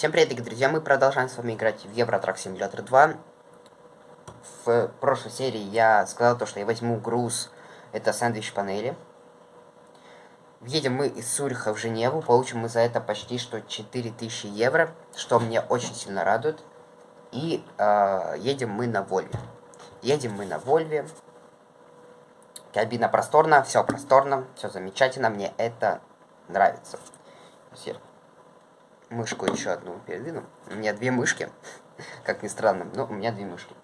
Всем привет, дорогие друзья, мы продолжаем с вами играть в Евротрак Simulator 2. В прошлой серии я сказал то, что я возьму груз, это сэндвич панели. Едем мы из Цюриха в Женеву, получим мы за это почти что 4000 евро, что мне очень сильно радует. И э, едем мы на Вольве. Едем мы на Вольве. Кабина просторная, все просторно, все замечательно, мне это нравится. Все. Мышку еще одну передвину. У меня две мышки, как ни странно, но у меня две мышки.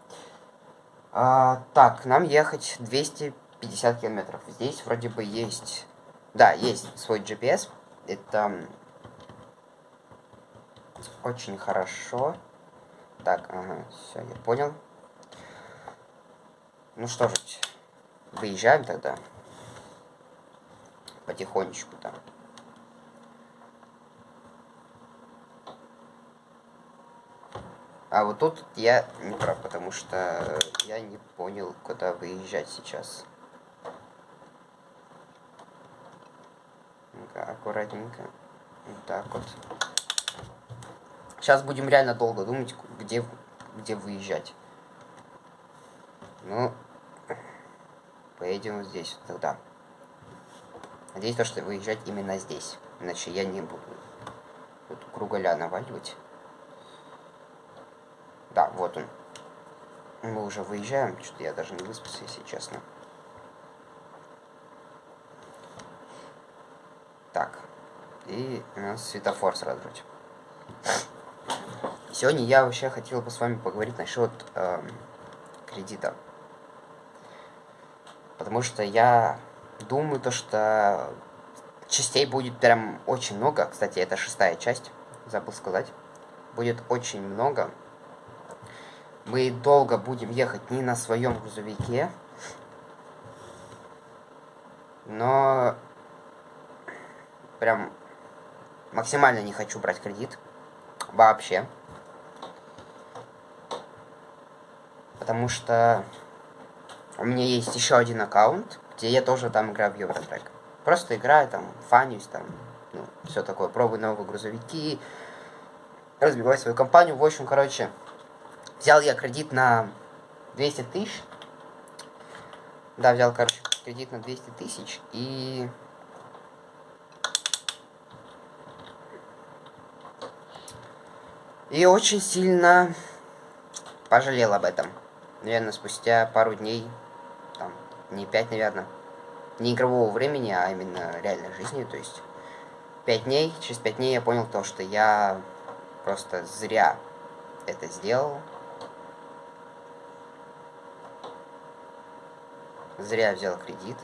А, так, нам ехать 250 километров. Здесь вроде бы есть... Да, есть свой GPS. Это очень хорошо. Так, ага, все, я понял. Ну что же, выезжаем тогда. Потихонечку там. А вот тут я не прав, потому что я не понял, куда выезжать сейчас. аккуратненько. Вот так вот. Сейчас будем реально долго думать, где, где выезжать. Ну, поедем вот здесь тогда. Надеюсь, то, что выезжать именно здесь. Иначе я не буду тут круголя наваливать. Да, вот он. Мы уже выезжаем. Что-то я даже не выспался, если честно. Так. И у нас светофор сразу же. Сегодня я вообще хотел бы с вами поговорить насчет э, кредита. Потому что я думаю, то, что частей будет прям очень много. Кстати, это шестая часть, забыл сказать. Будет очень много мы долго будем ехать не на своем грузовике. Но прям максимально не хочу брать кредит. Вообще. Потому что у меня есть еще один аккаунт, где я тоже там играю в Евротрек. Просто играю там, фанюсь там, ну, все такое, пробую новые грузовики, разбиваю свою компанию. В общем, короче, Взял я кредит на 200 тысяч. Да, взял, короче, кредит на 200 тысяч. И... И очень сильно пожалел об этом. Наверное, спустя пару дней, там, не 5, наверное, не игрового времени, а именно реальной жизни, то есть 5 дней, через 5 дней я понял то, что я просто зря это сделал. Зря взял кредит.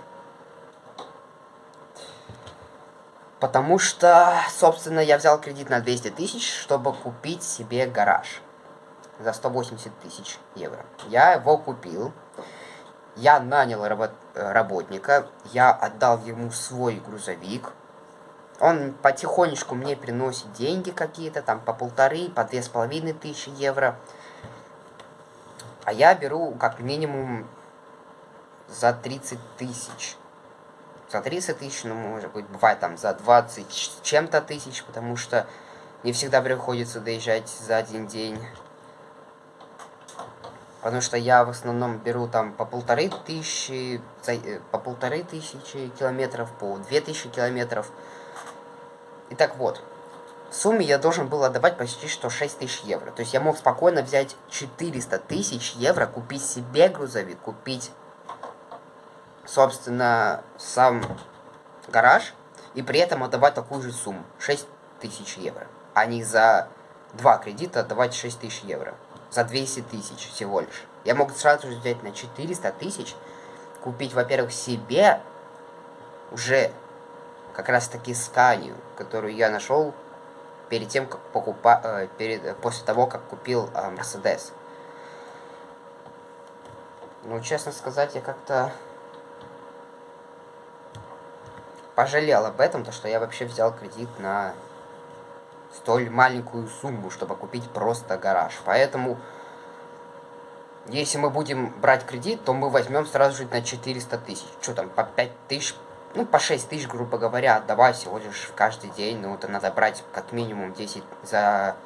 Потому что, собственно, я взял кредит на 200 тысяч, чтобы купить себе гараж. За 180 тысяч евро. Я его купил. Я нанял работ работника. Я отдал ему свой грузовик. Он потихонечку мне приносит деньги какие-то, там по полторы, по две с половиной тысячи евро. А я беру как минимум за 30 тысяч. За 30 тысяч, ну, может быть, бывает там за 20 чем-то тысяч, потому что не всегда приходится доезжать за один день. Потому что я в основном беру там по полторы тысячи, э, по полторы тысячи километров, по две тысячи километров. Итак, вот. В сумме я должен был отдавать почти что 6 тысяч евро. То есть я мог спокойно взять 400 тысяч евро, купить себе грузовик, купить собственно, сам гараж, и при этом отдавать такую же сумму, 6 тысяч евро, а не за два кредита отдавать 6 тысяч евро, за 200 тысяч всего лишь. Я мог сразу же взять на 400 тысяч, купить, во-первых, себе уже как раз таки сканию, которую я нашел перед тем, как покупа... Э, перед... после того, как купил э, Мерседес. Ну, честно сказать, я как-то пожалел об этом, то что я вообще взял кредит на столь маленькую сумму, чтобы купить просто гараж. Поэтому, если мы будем брать кредит, то мы возьмем сразу же на 400 тысяч. Что там, по 5 тысяч, ну, по 6 тысяч, грубо говоря, отдавай всего лишь каждый день. Ну, это надо брать как минимум 10, за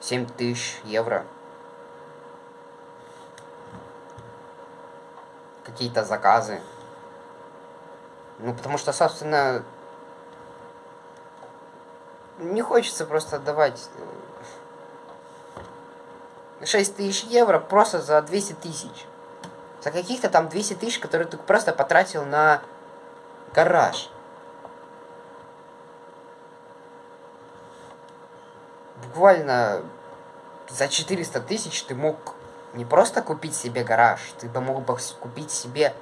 7 тысяч евро. Какие-то заказы. Ну, потому что, собственно, не хочется просто отдавать 6 тысяч евро просто за 200 тысяч. За каких-то там 200 тысяч, которые ты просто потратил на гараж. Буквально за 400 тысяч ты мог не просто купить себе гараж, ты бы мог бы купить себе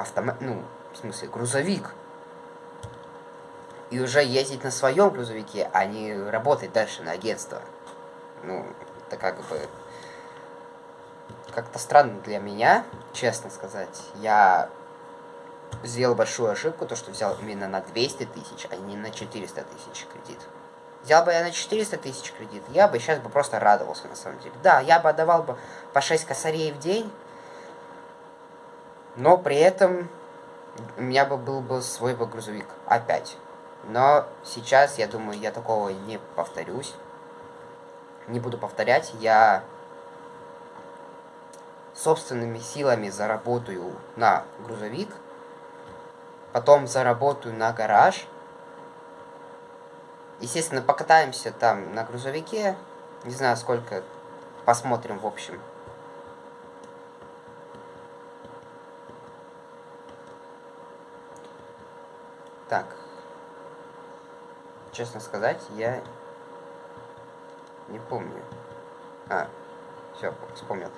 автомат, ну, в смысле, грузовик. И уже ездить на своем грузовике, а не работать дальше на агентство. Ну, это как бы как-то странно для меня, честно сказать. Я сделал большую ошибку, то, что взял именно на 200 тысяч, а не на 400 тысяч кредит. Взял бы я на 400 тысяч кредит, я бы сейчас бы просто радовался, на самом деле. Да, я бы отдавал бы по 6 косарей в день, но при этом у меня бы был бы свой бы грузовик опять. Но сейчас, я думаю, я такого не повторюсь. Не буду повторять. Я собственными силами заработаю на грузовик, потом заработаю на гараж. Естественно, покатаемся там на грузовике, не знаю сколько, посмотрим в общем. Так, честно сказать, я не помню. А, все, вспомнил.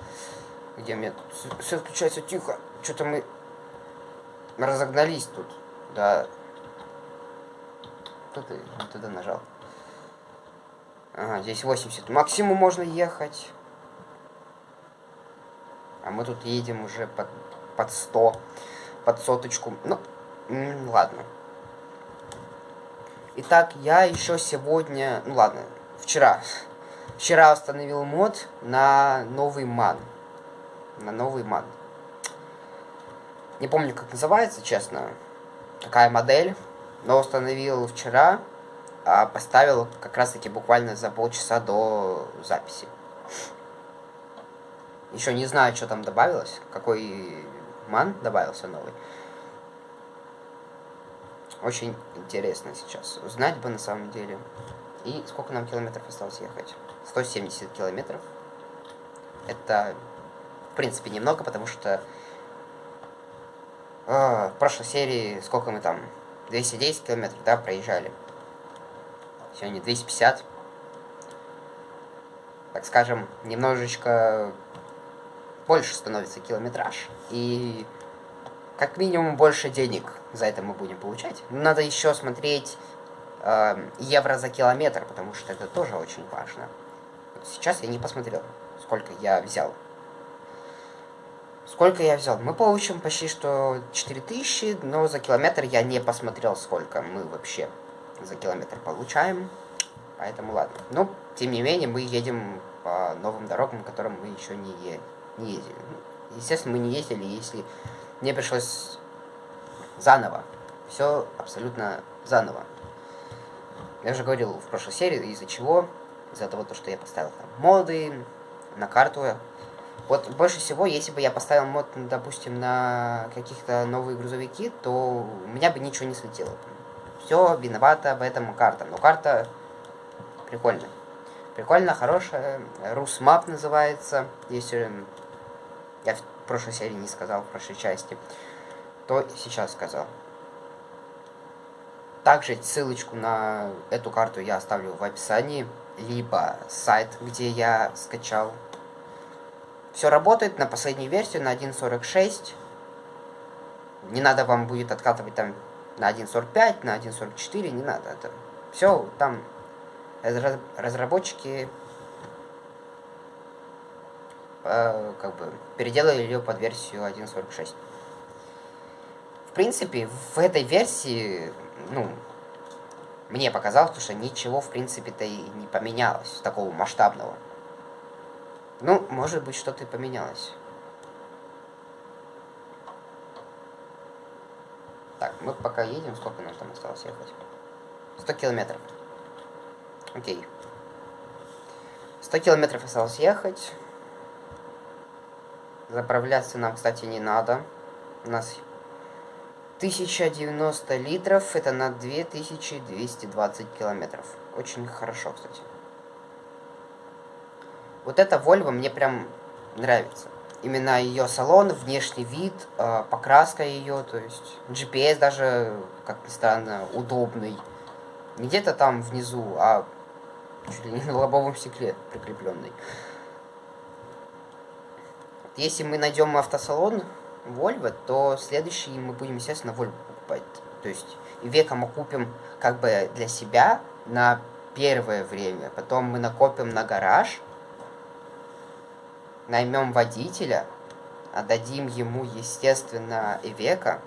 Где мне тут все включается тихо. Что-то мы разогнались тут. Да. Кто ты туда нажал? Ага, здесь 80. Максимум можно ехать. А мы тут едем уже под, под 100. Под соточку. Ну, ладно. Итак, я еще сегодня... Ну ладно, вчера. Вчера установил мод на новый ман на новый ман. Не помню, как называется, честно, какая модель, но установил вчера, а поставил как раз-таки буквально за полчаса до записи. Еще не знаю, что там добавилось, какой ман добавился новый. Очень интересно сейчас узнать бы на самом деле. И сколько нам километров осталось ехать? 170 километров. Это в принципе, немного, потому что э, в прошлой серии сколько мы там? 210 километров, да, проезжали. Сегодня 250. Так скажем, немножечко больше становится километраж. И как минимум больше денег за это мы будем получать. Надо еще смотреть э, евро за километр, потому что это тоже очень важно. Сейчас я не посмотрел, сколько я взял Сколько я взял? Мы получим почти что 4000, но за километр я не посмотрел, сколько мы вообще за километр получаем. Поэтому ладно. Но, тем не менее, мы едем по новым дорогам, которым мы еще не, е не ездили. Ну, естественно, мы не ездили, если мне пришлось заново. Все абсолютно заново. Я уже говорил в прошлой серии, из-за чего. Из-за того, что я поставил там моды на карту вот больше всего, если бы я поставил мод, допустим, на каких-то новые грузовики, то у меня бы ничего не слетело. Все виновата в этом карта. Но карта прикольная. Прикольно, хорошая. Русмап называется. Если я прошлой серии не сказал, в прошлой части, то сейчас сказал. Также ссылочку на эту карту я оставлю в описании, либо сайт, где я скачал все работает на последней версии, на 1.46. Не надо вам будет откатывать там на 1.45, на 1.44, не надо. Это все там разработчики э, как бы переделали ее под версию 1.46. В принципе, в этой версии, ну, мне показалось, что ничего, в принципе-то и не поменялось такого масштабного. Ну, может быть, что-то и поменялось. Так, мы пока едем, сколько нам там осталось ехать? 100 километров. Окей. 100 километров осталось ехать. Заправляться нам, кстати, не надо. У нас 1090 литров, это на 2220 километров. Очень хорошо, кстати. Вот эта Volvo мне прям нравится. Именно ее салон, внешний вид, э, покраска ее, то есть GPS даже, как ни странно, удобный. Не где-то там внизу, а чуть ли не на лобовом стекле прикрепленный. Если мы найдем автосалон Volvo, то следующий мы будем, естественно, Volvo покупать. То есть века мы купим как бы для себя на первое время. Потом мы накопим на гараж, наймем водителя, отдадим ему, естественно, Ивека,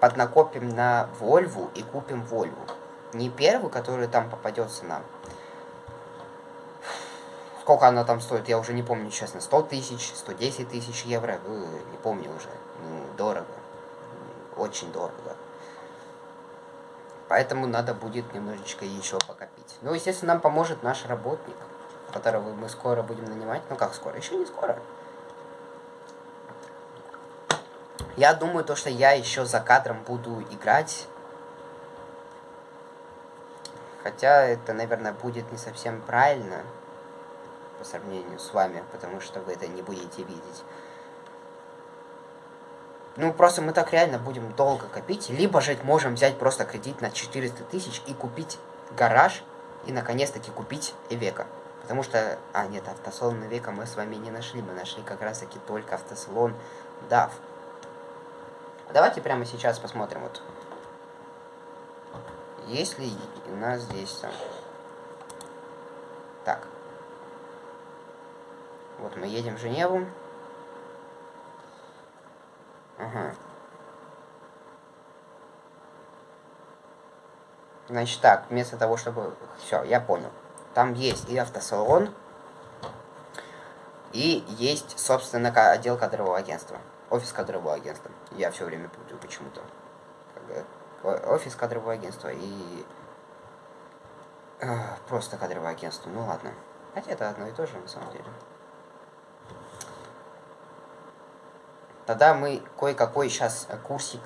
поднакопим на Вольву и купим Вольву. Не первую, которая там попадется нам. Сколько она там стоит, я уже не помню, честно. 100 тысяч, 110 тысяч евро, ну, не помню уже. Ну, дорого. Очень дорого. Поэтому надо будет немножечко еще покопить. Ну, естественно, нам поможет наш работник, которого мы скоро будем нанимать. Ну, как скоро? Еще не скоро. Я думаю, то, что я еще за кадром буду играть. Хотя это, наверное, будет не совсем правильно по сравнению с вами, потому что вы это не будете видеть. Ну, просто мы так реально будем долго копить. Либо же можем взять просто кредит на 400 тысяч и купить гараж. И, наконец-таки, купить Эвека. Потому что... А, нет, автосалон Эвека мы с вами не нашли. Мы нашли как раз-таки только автосалон DAF. Давайте прямо сейчас посмотрим. Вот. Есть ли у нас здесь там... Так. Вот мы едем в Женеву. Ага. Значит так, вместо того, чтобы... Все, я понял. Там есть и автосалон, и есть, собственно, отдел кадрового агентства. Офис кадрового агентства. Я все время путаю почему-то. Офис кадрового агентства и... просто кадровое агентство. Ну ладно. Хотя это одно и то же, на самом деле. Тогда мы кое-какой сейчас курсик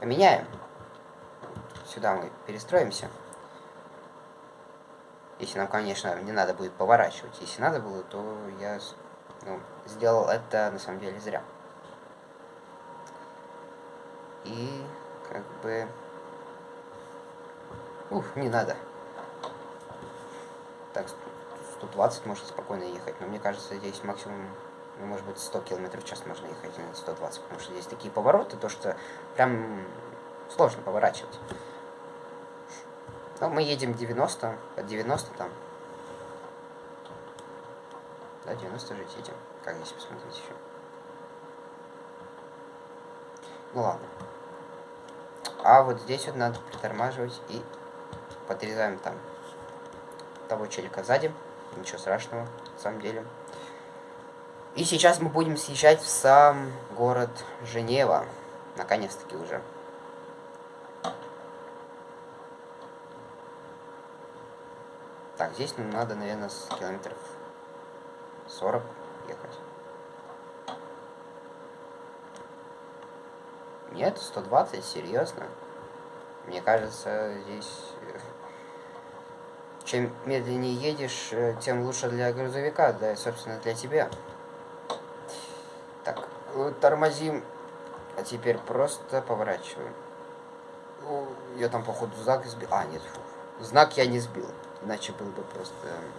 поменяем. Сюда мы перестроимся. Если нам, конечно, не надо будет поворачивать. Если надо было, то я ну, сделал это на самом деле зря. И как бы... Ух, не надо. Так, 120 можно спокойно ехать, но мне кажется, здесь максимум ну, может быть, 100 км в час можно ехать, а не 120, потому что здесь такие повороты, то что прям сложно поворачивать. Ну, мы едем 90, под 90 там. Да, 90 жить едем. Как здесь посмотреть еще? Ну ладно. А вот здесь вот надо притормаживать и подрезаем там того челика сзади. Ничего страшного, на самом деле. И сейчас мы будем съезжать в сам город Женева. Наконец-таки уже. Так, здесь нам надо, наверное, с километров 40 ехать. Нет, 120, серьезно. Мне кажется, здесь... Э, чем медленнее едешь, э, тем лучше для грузовика, да и, собственно, для тебя. Так, тормозим. А теперь просто поворачиваем. Ну, я там, походу, знак сбил. А, нет, фу. Знак я не сбил. Иначе был бы просто... Эм,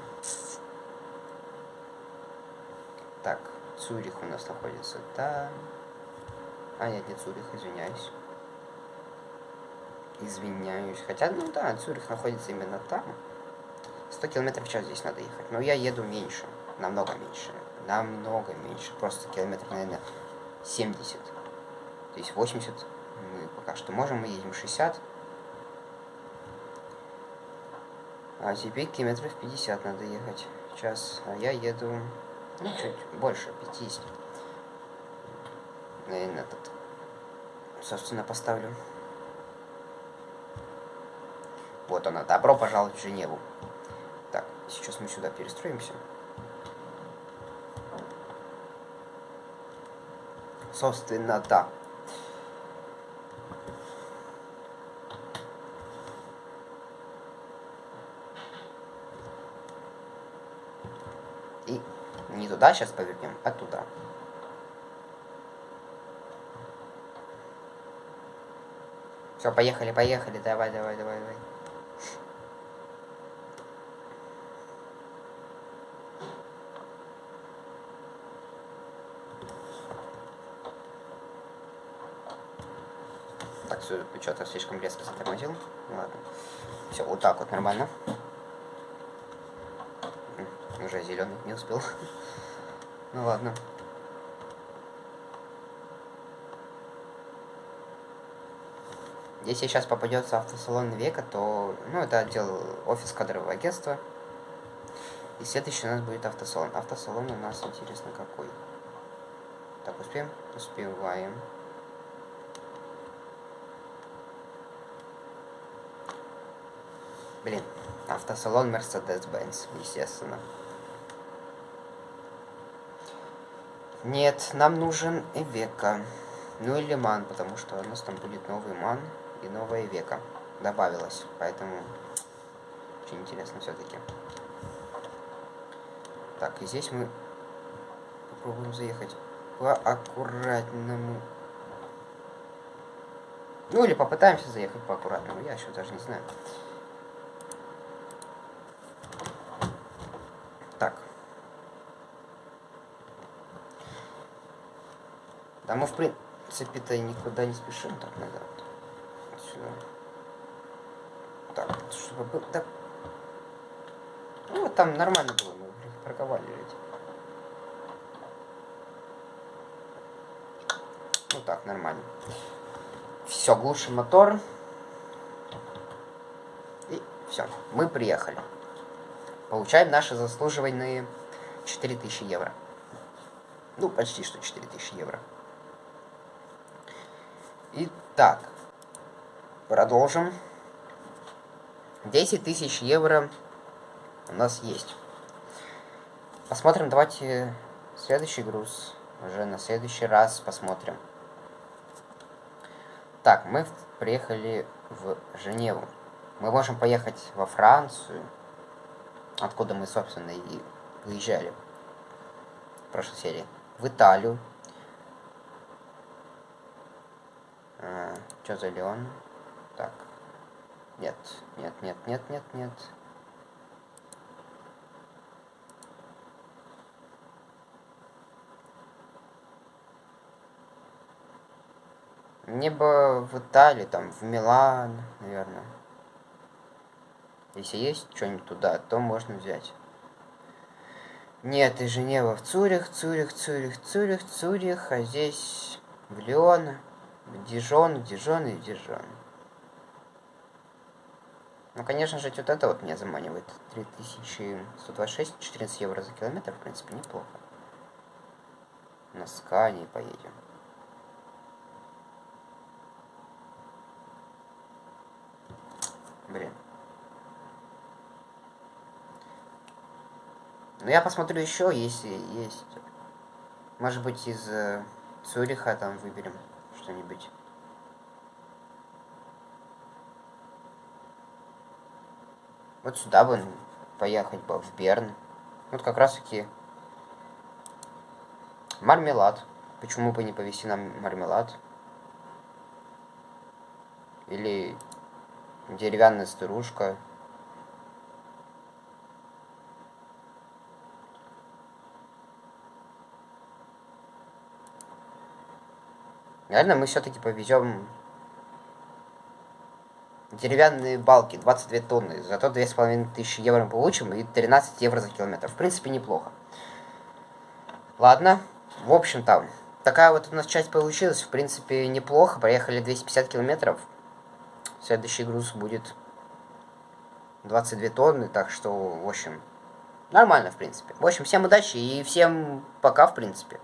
так, Цюрих у нас находится там. А, нет, не Цюрих, извиняюсь. Извиняюсь. Хотя, ну да, Цюрих находится именно там. 100 километров в час здесь надо ехать. Но я еду меньше. Намного меньше намного меньше. Просто километров, наверное, 70. То есть 80 мы пока что можем, мы едем 60. А теперь километров 50 надо ехать. Сейчас, а я еду, ну, чуть больше, 50. Наверное, этот, собственно, поставлю. Вот она, добро пожаловать в Женеву. Сейчас мы сюда перестроимся. Собственно, да. И не туда сейчас повернем, а туда. Все, поехали, поехали, давай, давай, давай, давай. Что-то слишком резко затормозил. Ладно. Все, вот так вот нормально. Уже зеленый не успел. ну ладно. Если сейчас попадется автосалон века, то, ну, это отдел офис кадрового агентства. И следующий у нас будет автосалон. Автосалон у нас, интересно, какой. Так, успеем? Успеваем. Блин, автосалон Mercedes-Benz, естественно. Нет, нам нужен Эвека. Ну или Ман, потому что у нас там будет новый Ман и новая века добавилась. Поэтому очень интересно все-таки. Так, и здесь мы попробуем заехать по аккуратному. Ну или попытаемся заехать по аккуратному, я еще даже не знаю. Так. Да мы в принципе-то никуда не спешим так назад сюда. Так, чтобы был... Так. Ну, вот там нормально было, мы парковали ведь. Ну так, нормально. Все, глушим мотор. И все, мы приехали. Получаем наши заслуживанные 4000 евро. Ну, почти что 4000 евро. Итак, Продолжим. 10 тысяч евро у нас есть. Посмотрим, давайте следующий груз. Уже на следующий раз посмотрим. Так, мы приехали в Женеву. Мы можем поехать во Францию, откуда мы, собственно, и выезжали в прошлой серии. В Италию. А, что за Леон? Так. Нет, нет, нет, нет, нет, нет. Мне бы в Италии, там, в Милан, наверное. Если есть что-нибудь туда, то можно взять. Нет, и Женева в Цюрих, Цюрих, Цюрих, Цюрих, Цюрих, а здесь в Лион, в Дижон, Дижон и Дижон. Ну, конечно же, вот это вот меня заманивает. 3126, 14 евро за километр, в принципе, неплохо. На скане поедем. Блин. Ну, я посмотрю еще, если есть. Может быть, из э, Цюриха там выберем что-нибудь. Вот сюда бы поехать бы, в Берн. Вот как раз таки мармелад. Почему бы не повезти нам мармелад? Или деревянная старушка. Наверное, мы все-таки повезем деревянные балки, 22 тонны. Зато 2500 евро мы получим и 13 евро за километр. В принципе, неплохо. Ладно. В общем-то, такая вот у нас часть получилась. В принципе, неплохо. Проехали 250 километров. Следующий груз будет 22 тонны. Так что, в общем, нормально, в принципе. В общем, всем удачи и всем пока, в принципе.